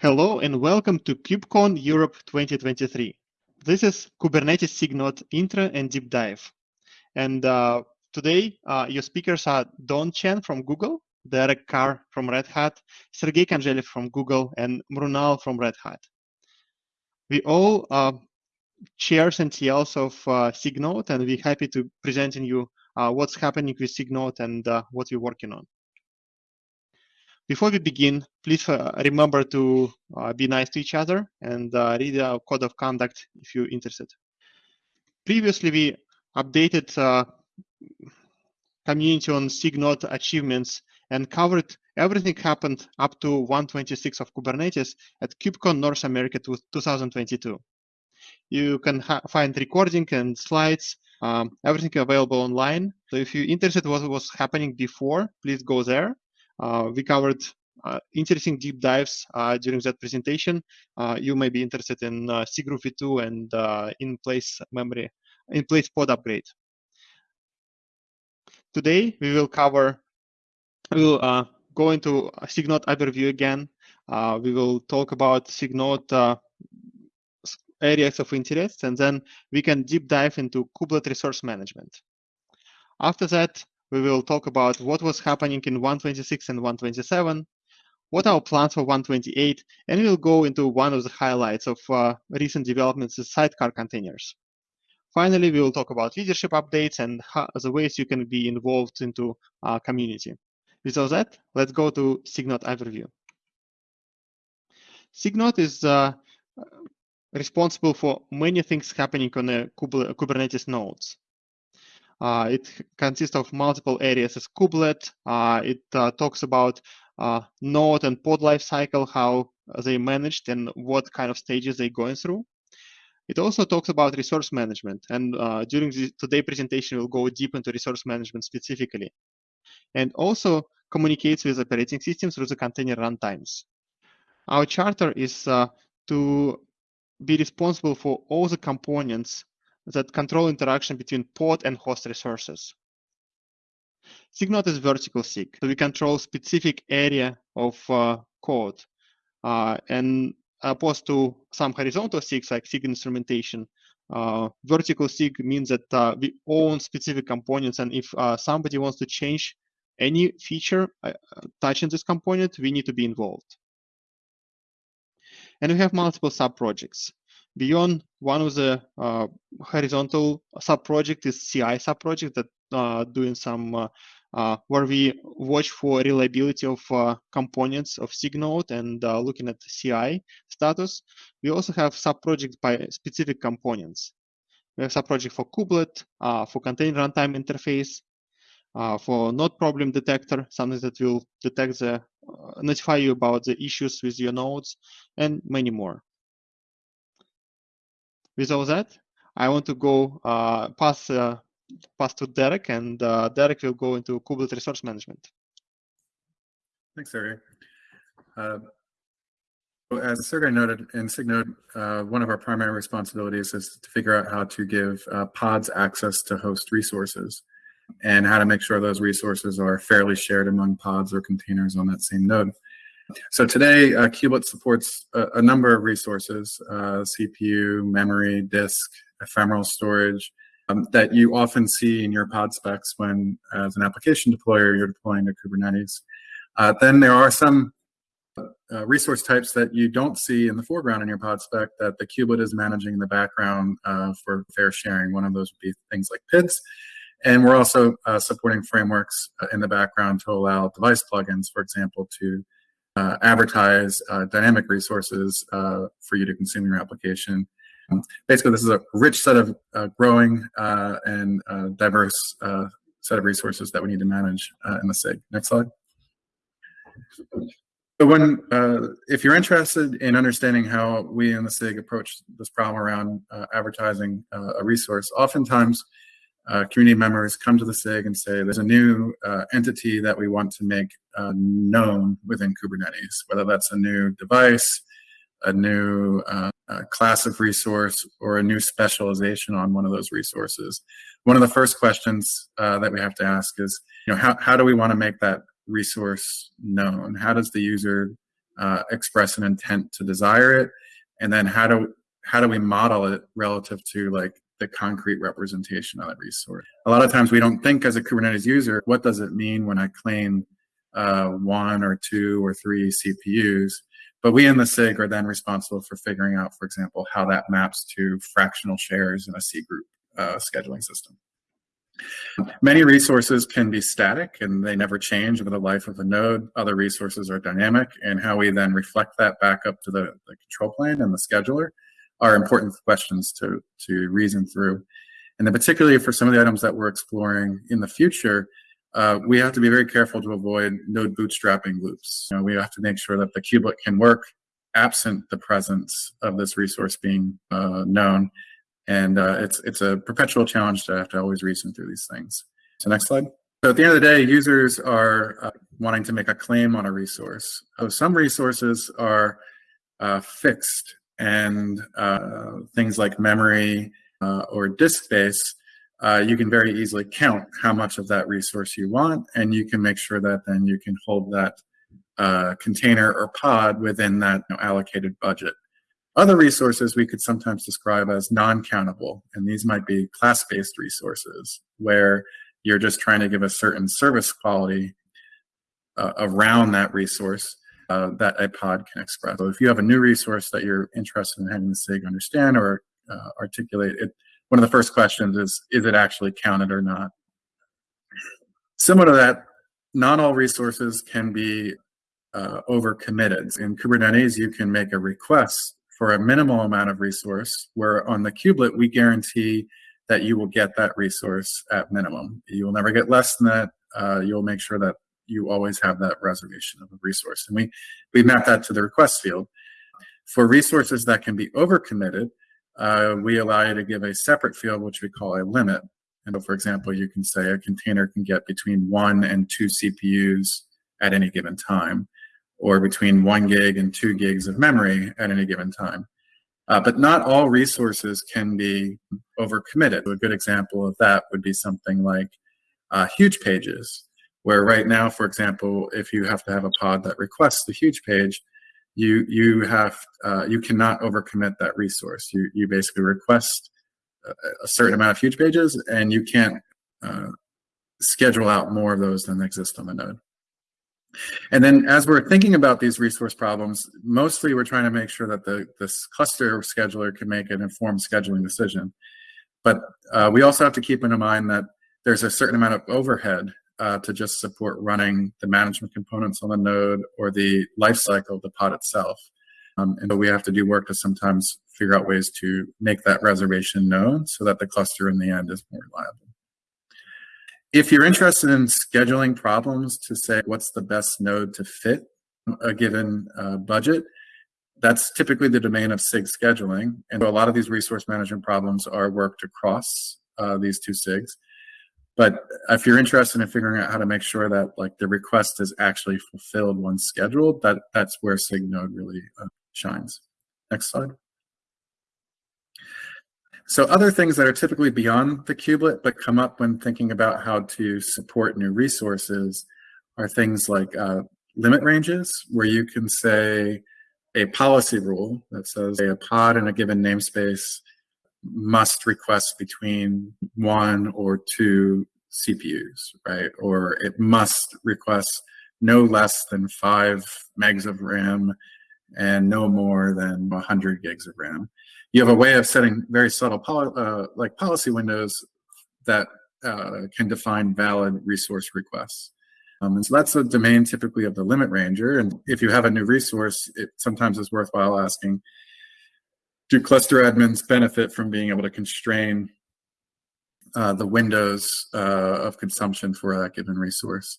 Hello and welcome to KubeCon Europe 2023. This is Kubernetes SIG intro and deep dive. And uh, today, uh, your speakers are Dawn Chen from Google, Derek Carr from Red Hat, Sergey Kanzhelev from Google, and Mrunal from Red Hat. We all uh, chairs and TLs of uh, SIG and we're happy to present presenting you uh, what's happening with SIG and uh, what we're working on. Before we begin, please uh, remember to uh, be nice to each other and uh, read our code of conduct if you're interested. Previously, we updated community on SIG achievements and covered everything happened up to 126 of Kubernetes at KubeCon North America 2022. You can find recording and slides, um, everything available online. So if you're interested what was happening before, please go there we covered uh, interesting deep dives uh, during that presentation. you may be interested in cgroup v2 and in-place memory, in-place pod upgrade. Today, we will cover, we will go into SIG-Node overview again. Uh, we will talk about SIG-Node uh, areas of interest, and then we can deep dive into kubelet resource management. After that, we will talk about what was happening in 126 and 127, what are our plans for 128, and we'll go into one of the highlights of uh, recent developments in sidecar containers. Finally, we will talk about leadership updates and how, the ways you can be involved into our community. Without that, let's go to SIG-Node overview. SIG-Node is uh, responsible for many things happening on the Kubernetes nodes. Uh, it consists of multiple areas as kubelet. Uh, it uh, talks about node and pod lifecycle, how they managed and what kind of stages they're going through. It also talks about resource management. And uh, during the presentation, we'll go deep into resource management specifically. And also communicates with operating systems through the container runtimes. Our charter is uh, to be responsible for all the components that control interaction between pod and host resources. SIG-Node is vertical SIG, so we control specific area of uh, code. Uh, and opposed to some horizontal SIGs like SIG instrumentation, uh, vertical SIG means that uh, we own specific components, and if uh, somebody wants to change any feature uh, touching this component, we need to be involved. And we have multiple sub-projects. Beyond one of the uh, horizontal sub-project is CI sub-project that uh, doing some uh, uh, where we watch for reliability of uh, components of SIG-Node and uh, looking at CI status. We also have sub-projects by specific components. We have sub-project for kubelet, for container runtime interface, for node problem detector, something that will detect the, notify you about the issues with your nodes, and many more. With all that, I want to go uh, pass uh, pass to Derek, and uh, Derek will go into Kubernetes resource management. Thanks, Sergey. As Sergey noted, in SIG-Node, uh, one of our primary responsibilities is to figure out how to give uh, pods access to host resources and how to make sure those resources are fairly shared among pods or containers on that same node. So today, uh, Kubelet supports a, a, number of resources, uh, CPU, memory, disk, ephemeral storage, um, that you often see in your pod specs when, as an application deployer, you're deploying to Kubernetes. Uh, then there are some uh, resource types that you don't see in the foreground in your pod spec that the kubelet is managing in the background uh, for fair sharing. One of those would be things like PIDs. And we're also uh, supporting frameworks uh, in the background to allow device plugins, for example, to uh, advertise uh, dynamic resources uh, for you to consume your application. Um, basically, this is a rich set of growing and diverse set of resources that we need to manage in the SIG. Next slide. So when, uh, if you're interested in understanding how we in the SIG approach this problem around uh, advertising uh, a resource, oftentimes uh, community members come to the SIG and say there's a new uh, entity that we want to make uh, known within Kubernetes, whether that's a new device, a new uh, class of resource, or a new specialization on one of those resources. One of the first questions uh, that we have to ask is, you know, how, how do we want to make that resource known? How does the user uh, express an intent to desire it, and then how do how do we model it relative to like the concrete representation of that resource? A lot of times we don't think as a Kubernetes user, what does it mean when I claim uh, one or two or three CPUs? But we in the SIG are then responsible for figuring out, for example, how that maps to fractional shares in a C group uh, scheduling system. Many resources can be static and they never change over the life of a node. Other resources are dynamic and how we then reflect that back up to the, the control plane and the scheduler are important questions to, to reason through. And then particularly for some of the items that we're exploring in the future, uh, we have to be very careful to avoid node bootstrapping loops. You know, we have to make sure that the kubelet can work absent the presence of this resource being uh, known and uh, it's, it's a perpetual challenge to have to always reason through these things. So next slide. So at the end of the day, users are uh, wanting to make a claim on a resource. So some resources are uh, fixed and uh, things like memory uh, or disk space, uh, you can very easily count how much of that resource you want, and you can make sure that then you can hold that container or pod within that you know, allocated budget. Other resources we could sometimes describe as non-countable, and these might be class-based resources where you're just trying to give a certain service quality uh, around that resource uh, that a pod can express. So if you have a new resource that you're interested in having the SIG understand or uh, articulate, it, one of the first questions is, is it actually counted or not? Similar to that, not all resources can be uh, over-committed. In Kubernetes, you can make a request for a minimal amount of resource, where on the kubelet, we guarantee that you will get that resource at minimum. You will never get less than that. Uh, you'll make sure that you always have that reservation of a resource. And we, we map that to the request field. For resources that can be overcommitted, uh, we allow you to give a separate field, which we call a limit. And so for example, you can say a container can get between one and two CPUs at any given time or between one gig and two gigs of memory at any given time. Uh, but not all resources can be overcommitted. A good example of that would be something like uh, huge pages, where right now, for example, if you have to have a pod that requests the huge page, you you have uh, you cannot overcommit that resource. You you basically request a, certain amount of huge pages, and you can't uh, schedule out more of those than exist on the node. And then as we're thinking about these resource problems, mostly we're trying to make sure that the this cluster scheduler can make an informed scheduling decision. But uh, we also have to keep in mind that there's a certain amount of overhead uh, to just support running the management components on the node or the lifecycle of the pod itself. Um, and so we have to do work to sometimes figure out ways to make that reservation known so that the cluster in the end is more reliable. If you're interested in scheduling problems to say what's the best node to fit a given uh, budget, that's typically the domain of SIG scheduling. And so a lot of these resource management problems are worked across uh, these two SIGs. But if you're interested in figuring out how to make sure that like the request is actually fulfilled once scheduled, that that's where SIG node really uh, shines. Next slide. So other things that are typically beyond the kubelet but come up when thinking about how to support new resources are things like uh, limit ranges, where you can say a policy rule that says a pod in a given namespace must request between one or two CPUs, right? Or it must request no less than five megs of RAM and no more than 100 gigs of RAM you have a way of setting very subtle poli uh, like policy windows that uh, can define valid resource requests. Um, and so that's the domain typically of the limit ranger. And if you have a new resource, it sometimes is worthwhile asking, do cluster admins benefit from being able to constrain uh, the windows uh, of consumption for that given resource?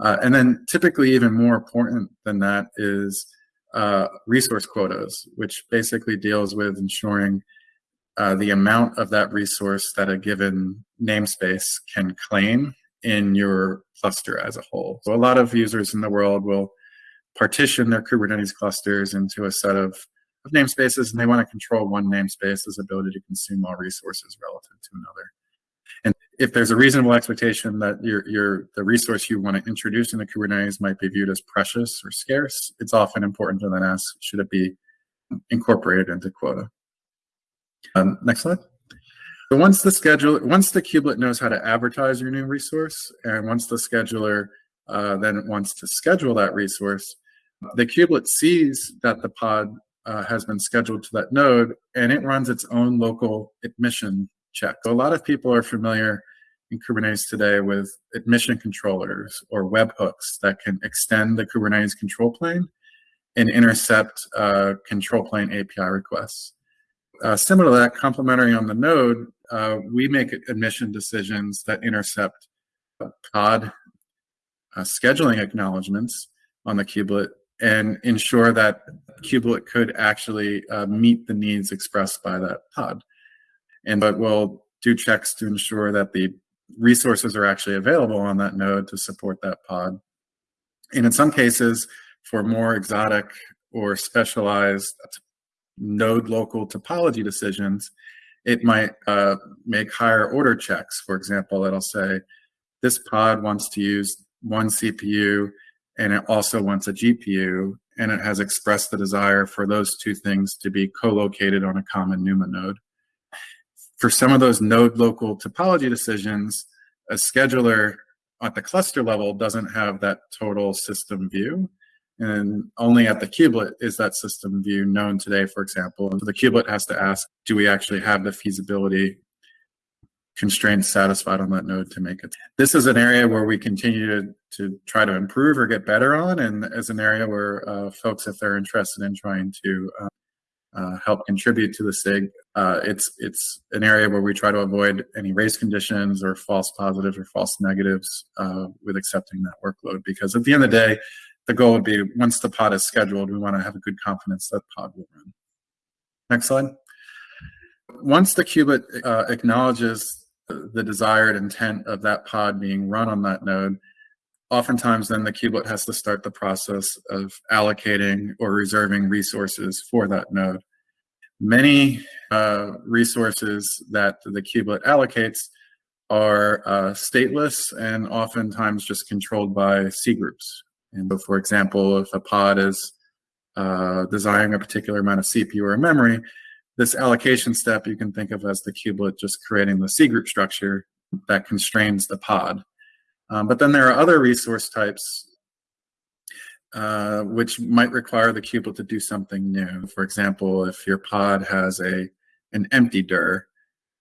Uh, and then typically even more important than that is uh, resource quotas, which basically deals with ensuring uh, the amount of that resource that a given namespace can claim in your cluster as a whole. So a lot of users in the world will partition their Kubernetes clusters into a set of, of namespaces, and they want to control one namespace's ability to consume all resources relative to another. If there's a reasonable expectation that your, your the resource you want to introduce into Kubernetes might be viewed as precious or scarce, it's often important to then ask, should it be incorporated into quota? Um, next slide. So once the schedule, once the kubelet knows how to advertise your new resource, and once the scheduler uh, then wants to schedule that resource, the kubelet sees that the pod uh, has been scheduled to that node, and it runs its own local admission check. So a lot of people are familiar in Kubernetes today with admission controllers or webhooks that can extend the Kubernetes control plane and intercept uh, control plane API requests. Uh, similar to that, complementary on the node, uh, we make admission decisions that intercept pod uh, scheduling acknowledgements on the kubelet and ensure that kubelet could actually uh, meet the needs expressed by that pod. And but we'll do checks to ensure that the resources are actually available on that node to support that pod. And in some cases, for more exotic or specialized node local topology decisions, it might uh, make higher order checks. For example, it'll say, this pod wants to use one CPU and it also wants a GPU, and it has expressed the desire for those two things to be co-located on a common NUMA node for some of those node local topology decisions, a scheduler at the cluster level doesn't have that total system view. And only at the kubelet is that system view known today, for example. And so the kubelet has to ask, do we actually have the feasibility constraints satisfied on that node to make it? This is an area where we continue to, to try to improve or get better on, and as an area where uh, folks, if they're interested in trying to uh, uh, help contribute to the SIG. Uh, it's it's an area where we try to avoid any race conditions or false positives or false negatives uh, with accepting that workload because at the end of the day, the goal would be once the pod is scheduled, we want to have a good confidence that pod will run. Next slide. Once the kubelet uh, acknowledges the desired intent of that pod being run on that node, oftentimes then the kubelet has to start the process of allocating or reserving resources for that node. Many uh, resources that the kubelet allocates are uh, stateless and oftentimes just controlled by C groups. And so for example, if a pod is uh, desiring a particular amount of CPU or memory, this allocation step you can think of as the kubelet just creating the C group structure that constrains the pod. Um, but then there are other resource types uh, which might require the kubelet to do something new. For example, if your pod has a an empty dir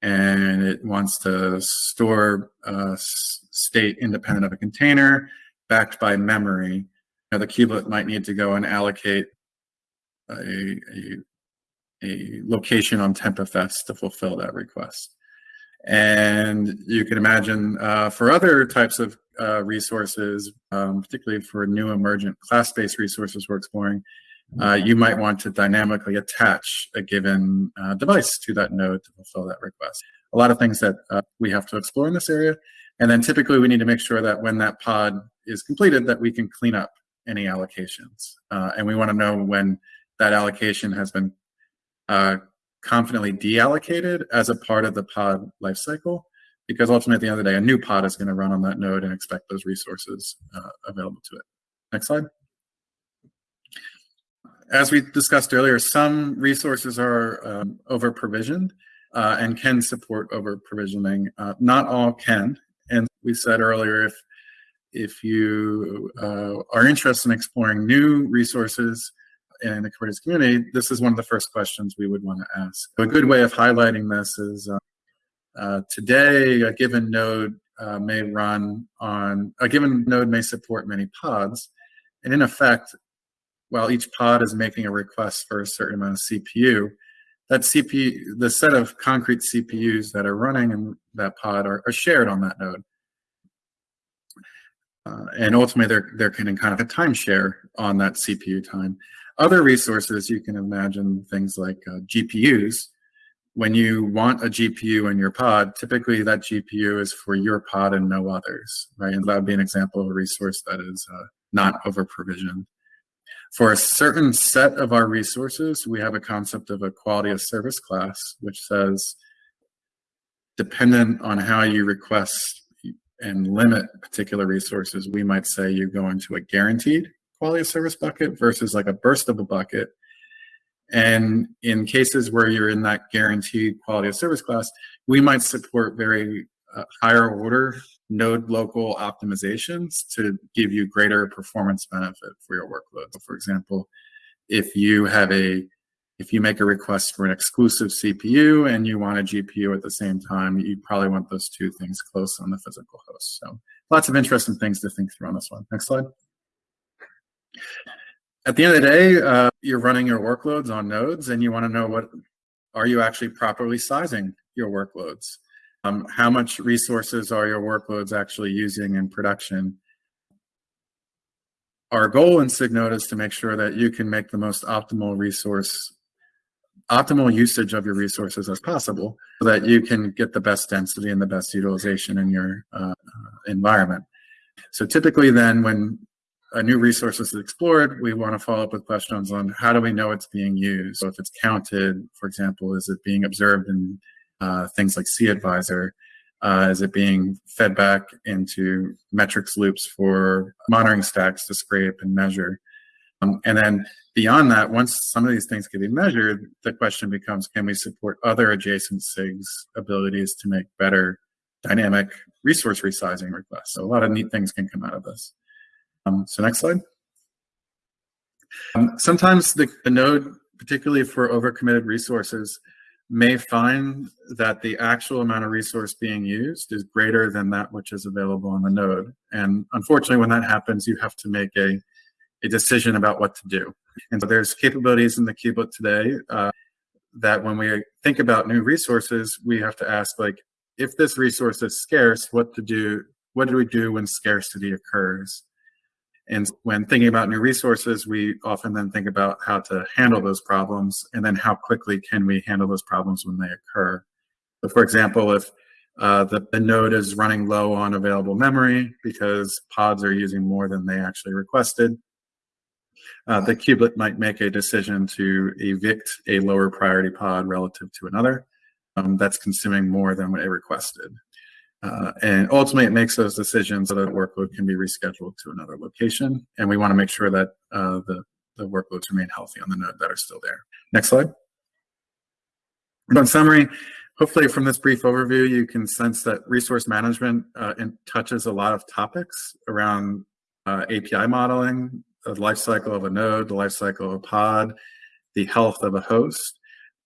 and it wants to store uh, state independent of a container backed by memory, know, the kubelet might need to go and allocate a, a, a location on tmpfs to fulfill that request. And you can imagine uh, for other types of uh, resources, um, particularly for new emergent class-based resources we're exploring, uh, you might want to dynamically attach a given uh, device to that node to fulfill that request. A lot of things that uh, we have to explore in this area. And then typically we need to make sure that when that pod is completed that we can clean up any allocations. Uh, and we want to know when that allocation has been confidently deallocated as a part of the pod lifecycle, because ultimately at the end of the day, a new pod is going to run on that node and expect those resources uh, available to it. Next slide. As we discussed earlier, some resources are um, over provisioned uh, and can support over provisioning. Uh, not all can. And we said earlier, if if you uh, are interested in exploring new resources in the Kubernetes community, this is one of the first questions we would want to ask. A good way of highlighting this is uh, uh, today a given node uh, may run on, a given node may support many pods. And in effect, while each pod is making a request for a certain amount of CPU, that CPU, the set of concrete CPUs that are running in that pod are, are shared on that node. Uh, and ultimately, they're, they're getting kind of a timeshare on that CPU time. Other resources, you can imagine things like uh, GPUs. When you want a GPU in your pod, typically that GPU is for your pod and no others, right? And that would be an example of a resource that is uh, not over provisioned. For a certain set of our resources, we have a concept of a quality of service class, which says dependent on how you request and limit particular resources, we might say you go into a guaranteed quality of service bucket versus like a burstable bucket. And in cases where you're in that guaranteed quality of service class, we might support very uh, higher order node local optimizations to give you greater performance benefit for your workload. For example, if you have a if you make a request for an exclusive CPU and you want a GPU at the same time, you probably want those two things close on the physical host. So lots of interesting things to think through on this one. Next slide. At the end of the day, uh, you're running your workloads on nodes and you want to know what are you actually properly sizing your workloads? Um, how much resources are your workloads actually using in production? Our goal in SIG-Node is to make sure that you can make the most optimal resource, optimal usage of your resources as possible so that you can get the best density and the best utilization in your uh, environment. So typically then when a new resource is explored, we want to follow up with questions on how do we know it's being used? So if it's counted, for example, is it being observed in uh, things like cAdvisor? Uh, is it being fed back into metrics loops for monitoring stacks to scrape and measure? Um, and then beyond that, once some of these things can be measured, the question becomes, can we support other adjacent SIGs abilities to make better dynamic resource resizing requests? So a lot of neat things can come out of this. Um, so next slide. Um, sometimes the, the node, particularly for overcommitted resources, may find that the actual amount of resource being used is greater than that which is available on the node. And unfortunately, when that happens, you have to make a, a decision about what to do. And so there's capabilities in the kubelet today uh, that when we think about new resources, we have to ask like, if this resource is scarce, what to do, what do we do when scarcity occurs? And when thinking about new resources, we often then think about how to handle those problems and then how quickly can we handle those problems when they occur. So for example, if uh, the, the node is running low on available memory because pods are using more than they actually requested, uh, the kubelet might make a decision to evict a lower priority pod relative to another um, that's consuming more than what it requested. Uh, and ultimately, it makes those decisions so that workload can be rescheduled to another location. And we want to make sure that uh, the, the workloads remain healthy on the node that are still there. Next slide. But in summary, hopefully from this brief overview, you can sense that resource management uh, touches a lot of topics around uh, API modeling, the lifecycle of a node, the lifecycle of a pod, the health of a host,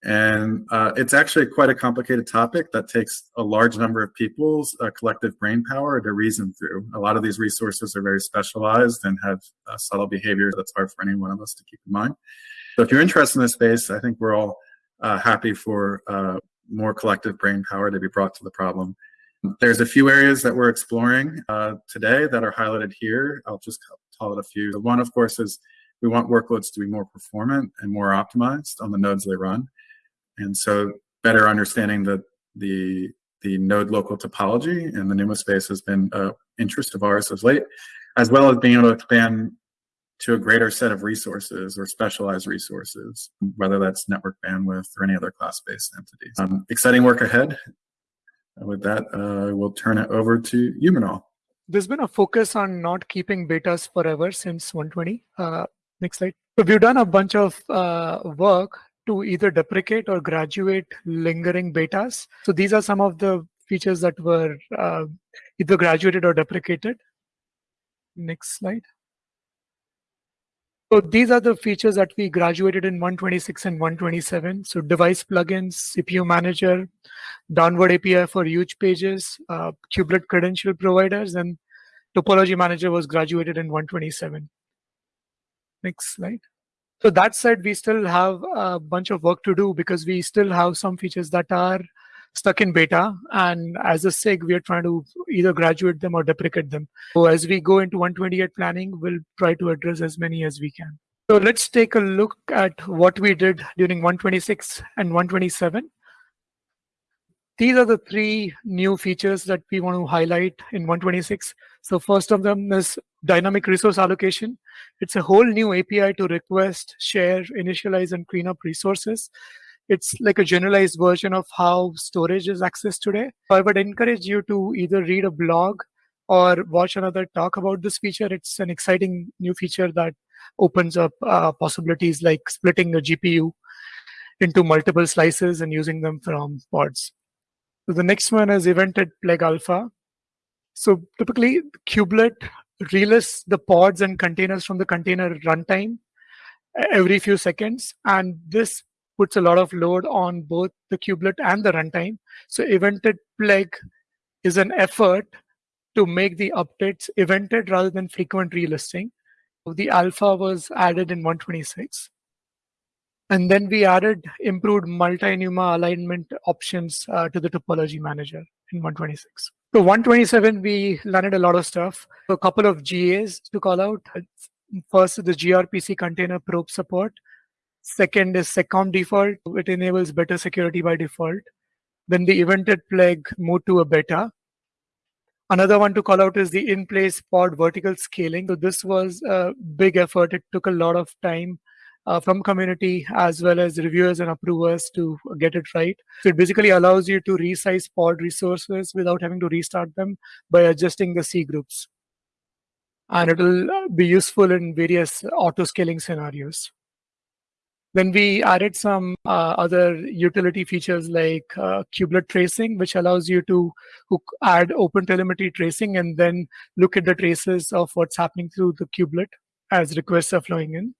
and uh, it's actually quite a complicated topic that takes a large number of people's uh, collective brain power to reason through. A lot of these resources are very specialized and have uh, subtle behavior that's hard for any one of us to keep in mind. So if you're interested in this space, I think we're all uh, happy for uh, more collective brain power to be brought to the problem. There's a few areas that we're exploring uh, today that are highlighted here. I'll just call it a few. The one, of course, is we want workloads to be more performant and more optimized on the nodes they run. And so better understanding the, the, the node local topology and the NUMA space has been an interest of ours as late, as well as being able to expand to a greater set of resources or specialized resources, whether that's network bandwidth or any other class-based entities. Um, exciting work ahead. with that, uh, we'll turn it over to you, Mrunal. There's been a focus on not keeping betas forever since 120. Uh, next slide. So we've done a bunch of uh, work to either deprecate or graduate lingering betas. So these are some of the features that were uh, either graduated or deprecated. Next slide. So these are the features that we graduated in 126 and 127. So device plugins, CPU manager, downward API for huge pages, uh, kubelet credential providers, and topology manager was graduated in 127. Next slide. So that said, we still have a bunch of work to do because we still have some features that are stuck in beta. And as a SIG, we are trying to either graduate them or deprecate them. So as we go into 128 planning, we'll try to address as many as we can. So let's take a look at what we did during 126 and 127. These are the three new features that we want to highlight in 126. So first of them is dynamic resource allocation. It's a whole new API to request, share, initialize, and clean up resources. it's like a generalized version of how storage is accessed today. I would encourage you to either read a blog or watch another talk about this feature. It's an exciting new feature that opens up uh, possibilities like splitting a GPU into multiple slices and using them from pods. So the next one is evented PLEG alpha. So typically kubelet relists the pods and containers from the container runtime every few seconds. And this puts a lot of load on both the kubelet and the runtime. So evented PLEG is an effort to make the updates evented rather than frequent relisting. The alpha was added in 126. And then we added improved multi-NUMA alignment options uh, to the topology manager in 126. So 127, we landed a lot of stuff. A couple of GAs to call out. First, the gRPC container probe support. Second is SecComp default. It enables better security by default. Then the evented PLEG moved to a beta. Another one to call out is the in-place pod vertical scaling. So this was a big effort. It took a lot of time uh, from community as well as reviewers and approvers to get it right. So it basically allows you to resize pod resources without having to restart them by adjusting the C groups. And it will be useful in various auto scaling scenarios. Then we added some uh, other utility features like uh, kubelet tracing, which allows you to add open telemetry tracing and then look at the traces of what's happening through the kubelet as requests are flowing in.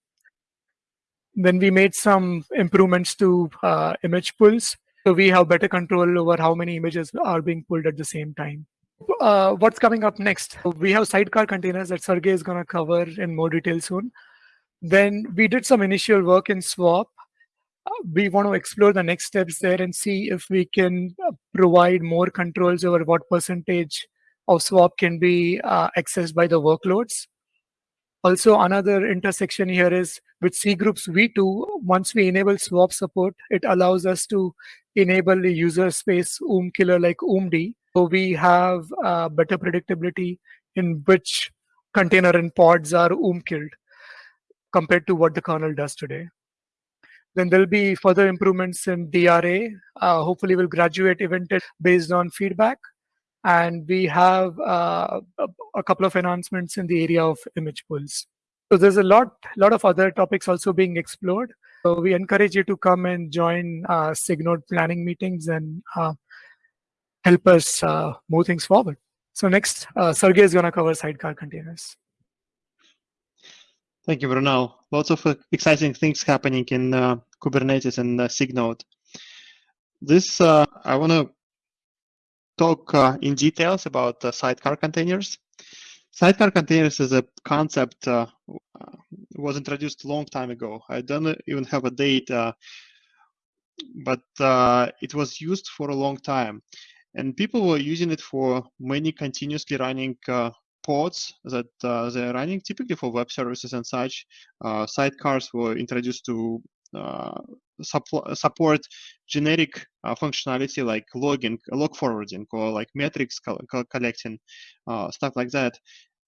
Then we made some improvements to uh, image pulls. So we have better control over how many images are being pulled at the same time. Uh, what's coming up next? We have sidecar containers that Sergey is going to cover in more detail soon. Then we did some initial work in SWAP. We want to explore the next steps there and see if we can uh, provide more controls over what percentage of SWAP can be uh, accessed by the workloads. Also, another intersection here is with C groups V2, once we enable swap support, it allows us to enable the user space OOM killer like OOMD. So we have uh, better predictability in which container and pods are OOM killed compared to what the kernel does today. Then there'll be further improvements in DRA. Uh, hopefully, we'll graduate evented based on feedback. And we have uh, a couple of announcements in the area of image pools. So there's a lot, lot of other topics also being explored. So we encourage you to come and join uh, SIG-Node planning meetings and uh, help us uh, move things forward. So next, uh, Sergey is going to cover sidecar containers. Thank you, Bruno. Lots of uh, exciting things happening in uh, Kubernetes and uh, SIG-Node. This, I want to talk uh, in details about sidecar containers. Sidecar containers is a concept uh, was introduced a long time ago. I don't even have a date, but it was used for a long time. And people were using it for many continuously running pods that uh, they're running typically for web services and such. Uh, sidecars were introduced to uh, support generic uh, functionality like logging, log forwarding, or like metrics co co collecting, uh, stuff like that.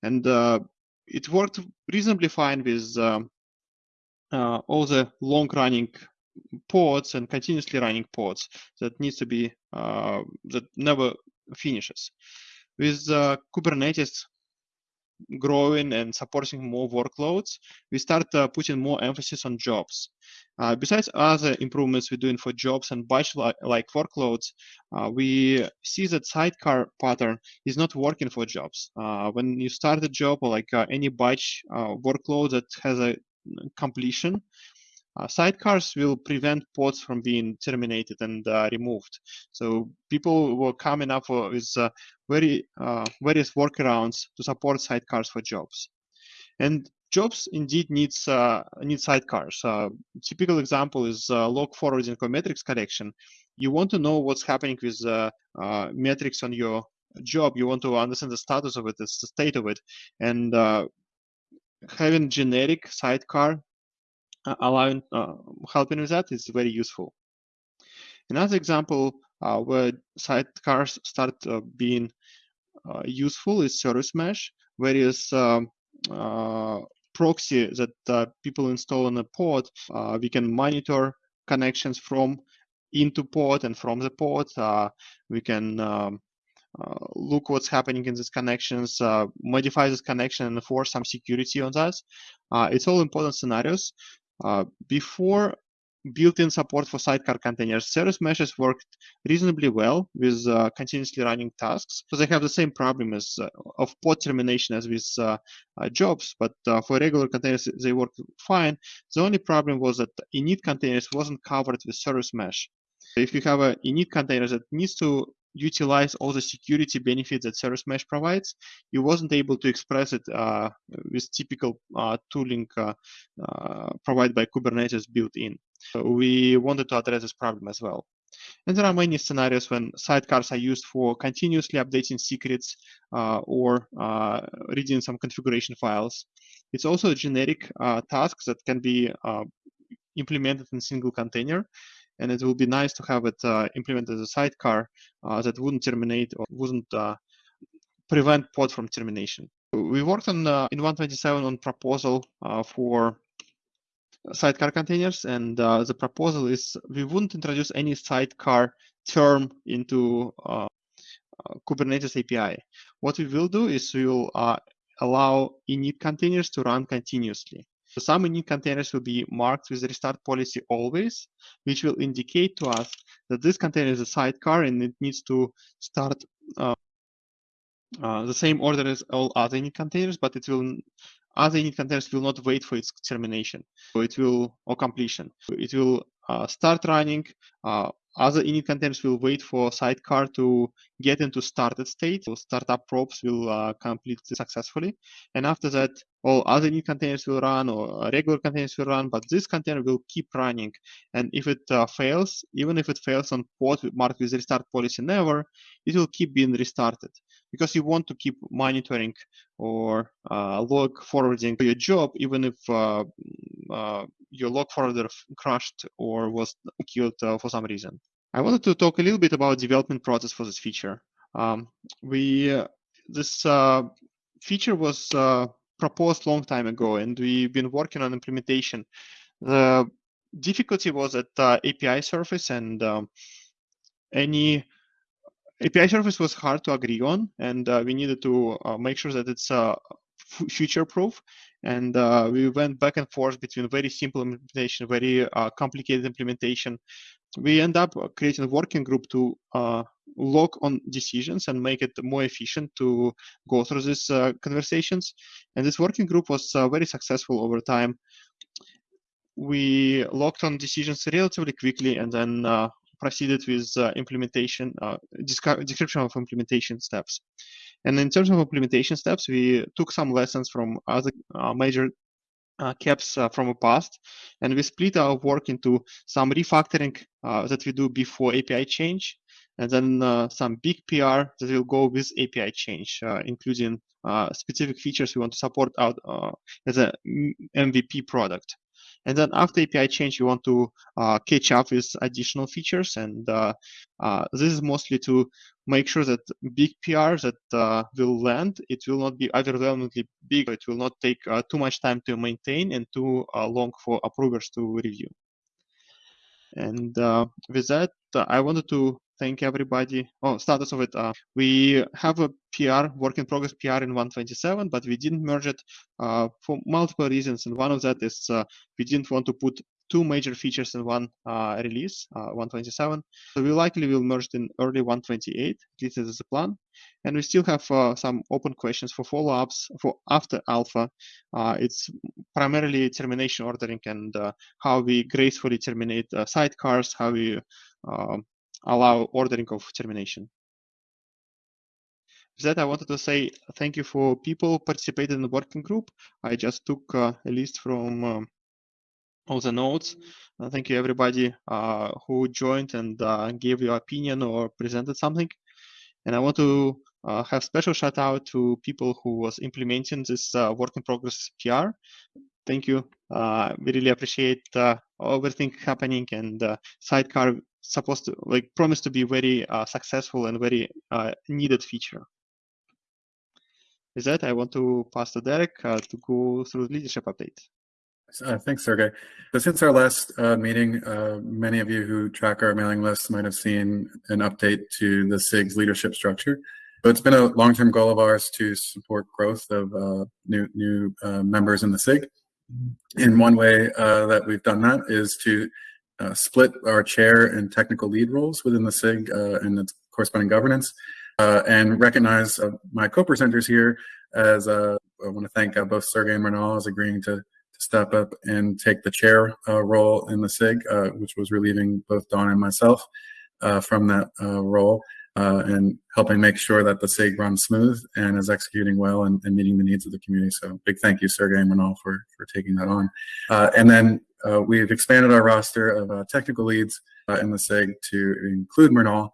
And uh, it worked reasonably fine with all the long-running pods and continuously running pods that needs to be that never finishes. With Kubernetes, growing and supporting more workloads, we start uh, putting more emphasis on jobs. Uh, besides other improvements we're doing for jobs and batch-like workloads, uh, we see that sidecar pattern is not working for jobs. Uh, when you start a job or like uh, any batch uh, workload that has a completion, uh, sidecars will prevent pods from being terminated and uh, removed. So people were coming up with uh, very various workarounds to support sidecars for jobs. And jobs indeed needs uh, need sidecars. Uh, typical example is uh, log forwarding or metrics collection. You want to know what's happening with metrics on your job. You want to understand the status of it, the state of it, and having generic sidecar uh, allowing uh, helping with that is very useful. Another example uh, where sidecars start being useful is service mesh, various um, proxy that uh, people install on a pod, uh, we can monitor connections from into pod and from the pod. Uh, we can um, uh, look what's happening in these connections, uh, modify this connection and enforce some security on that. Uh, it's all important scenarios. Before built-in support for sidecar containers. Service meshes worked reasonably well with uh, continuously running tasks. So they have the same problem as uh, of pod termination as with uh, jobs, but for regular containers, they work fine. The only problem was that init containers wasn't covered with service mesh. If you have a init container that needs to utilize all the security benefits that Service Mesh provides, you wasn't able to express it uh, with typical uh, tooling uh, uh, provided by Kubernetes built in. So we wanted to address this problem as well. And there are many scenarios when sidecars are used for continuously updating secrets uh, or uh, reading some configuration files. It's also a generic task that can be implemented in single container and it will be nice to have it uh, implemented as a sidecar uh, that wouldn't terminate or wouldn't uh, prevent pod from termination. We worked on uh, in 127 on proposal uh, for sidecar containers, and the proposal is we wouldn't introduce any sidecar term into Kubernetes API. What we will do is we will allow init containers to run continuously. So some init containers will be marked with restart policy always, which will indicate to us that this container is a sidecar and it needs to start uh, uh, the same order as all other init containers, but it will other init containers will not wait for its termination. So it will or completion. It will uh, start running. Other init containers will wait for sidecar to get into started state. So startup probes will uh, complete successfully. And after that, all other init containers will run or regular containers will run, but this container will keep running. And if it uh, fails, even if it fails on pod marked with restart policy never, it will keep being restarted because you want to keep monitoring or uh, log forwarding your job, even if uh, uh, your log forwarder crashed or was killed uh, for some reason. I wanted to talk a little bit about development process for this feature. Um, we uh, this uh, feature was proposed long time ago, and we've been working on implementation. The difficulty was at API surface, and um, any API surface was hard to agree on, and uh, we needed to uh, make sure that it's future proof. And uh, we went back and forth between very simple implementation, very uh, complicated implementation. We end up creating a working group to uh, on decisions and make it more efficient to go through these uh, conversations. And this working group was uh, very successful over time. We logged on decisions relatively quickly and then uh, proceeded with implementation, description of implementation steps. And in terms of implementation steps, we took some lessons from other uh, major uh, KEPs uh, from the past, and we split our work into some refactoring uh, that we do before API change, and then uh, some big PR that will go with API change, uh, including specific features we want to support out as a MVP product. And then after API change, you want to uh, catch up with additional features. And uh, uh, this is mostly to make sure that big PR that uh, will land, it will not be overwhelmingly big. It will not take uh, too much time to maintain and too long for approvers to review. And with that, I wanted to thank everybody. Oh, status of it. Uh, we have a PR, work in progress PR in 127, but we didn't merge it uh, for multiple reasons. And one of that is uh, we didn't want to put two major features in one uh, release, uh, 127. So we likely will merge in early 128. This is the plan. And we still have uh, some open questions for follow-ups for after alpha. it's primarily termination ordering and how we gracefully terminate sidecars, how we um, allow ordering of termination. With that, I wanted to say thank you for people participated in the working group. I just took uh, a list from um, all the notes. Uh, thank you everybody uh, who joined and uh, gave your opinion or presented something. And I want to uh, have special shout out to people who was implementing this uh, work in progress PR. Thank you. we really appreciate everything happening and sidecar supposed to like promise to be very uh, successful and very uh, needed feature. With that, I want to pass to Derek uh, to go through the leadership update. Uh, thanks, Sergey. So since our last uh, meeting, uh, many of you who track our mailing list might have seen an update to the SIG's leadership structure. So it's been a long-term goal of ours to support growth of new new members in the SIG. And one way that we've done that is to split our chair and technical lead roles within the SIG and its corresponding governance, and recognize my co-presenters here as I want to thank both Sergey and Mrunal as agreeing to to step up and take the chair uh, role in the SIG, uh, which was relieving both Dawn and myself uh, from that uh, role uh, and helping make sure that the SIG runs smooth and is executing well and, and, meeting the needs of the community. So big thank you, Sergey and Mrunal, for, for taking that on. Uh, and then we've expanded our roster of technical leads in the SIG to include Mrunal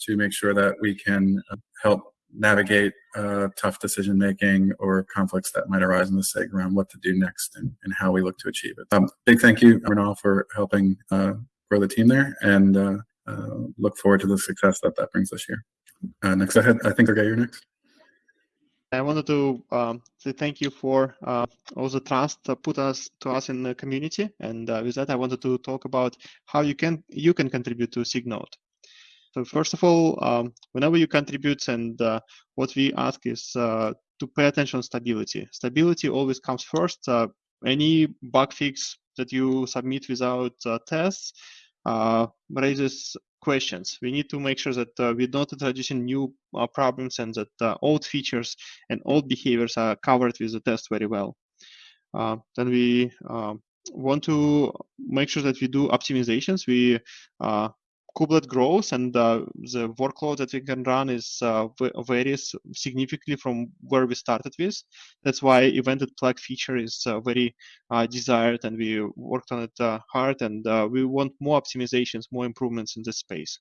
to make sure that we can help navigate uh, tough decision making or conflicts that might arise in the SIG around what to do next and, and how we look to achieve it. Um, big thank you, Mrunal, for helping uh, grow the team there and uh, uh, look forward to the success that that brings this year. Uh, next I think I'll get you next. I wanted to um, say thank you for uh, all the trust put us to us in the community, and uh, with that, I wanted to talk about how you can you can contribute to SIGNode. So first of all, um, whenever you contribute, and uh, what we ask is uh, to pay attention to stability. Stability always comes first. Uh, any bug fix that you submit without uh, tests raises questions. We need to make sure that uh, we're not introducing new problems and that old features and old behaviors are covered with the test very well. then we um, want to make sure that we do optimizations. We uh, kubelet grows and uh, the workload that we can run is uh, varies significantly from where we started with. That's why evented PLEG feature is uh, very uh, desired and we worked on it uh, hard and uh, we want more optimizations, more improvements in this space.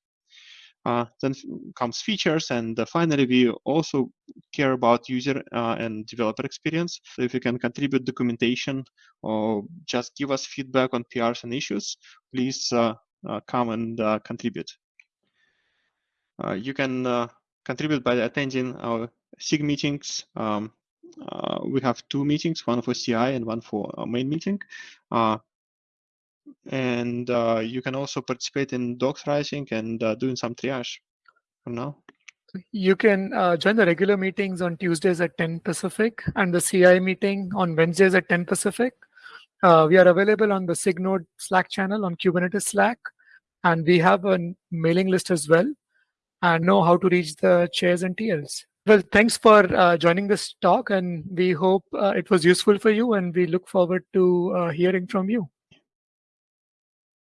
then comes features and finally we also care about user and developer experience. So if you can contribute documentation or just give us feedback on PRs and issues, please uh, come and uh, contribute. Uh, you can contribute by attending our SIG meetings. Um, we have two meetings, one for CI and one for main meeting and uh, you can also participate in docs writing and uh, doing some triage for now. You can uh, join the regular meetings on Tuesdays at 10 Pacific and the CI meeting on Wednesdays at 10 Pacific. we are available on the SIGNode Slack channel on Kubernetes Slack and we have a mailing list as well and know how to reach the chairs and TLs. Well, thanks for uh, joining this talk and we hope uh, it was useful for you and we look forward to uh, hearing from you.